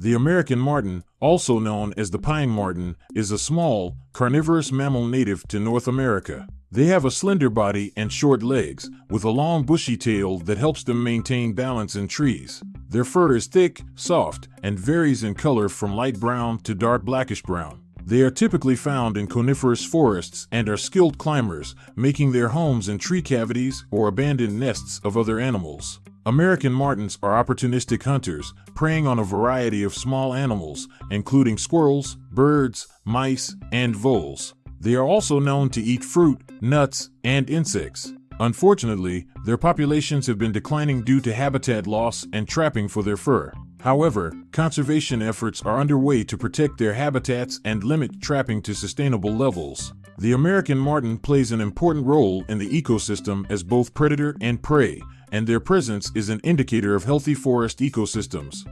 The American marten, also known as the pine marten, is a small, carnivorous mammal native to North America. They have a slender body and short legs, with a long bushy tail that helps them maintain balance in trees. Their fur is thick, soft, and varies in color from light brown to dark blackish brown. They are typically found in coniferous forests and are skilled climbers, making their homes in tree cavities or abandoned nests of other animals. American martens are opportunistic hunters, preying on a variety of small animals, including squirrels, birds, mice, and voles. They are also known to eat fruit, nuts, and insects. Unfortunately, their populations have been declining due to habitat loss and trapping for their fur. However, conservation efforts are underway to protect their habitats and limit trapping to sustainable levels. The American marten plays an important role in the ecosystem as both predator and prey, and their presence is an indicator of healthy forest ecosystems.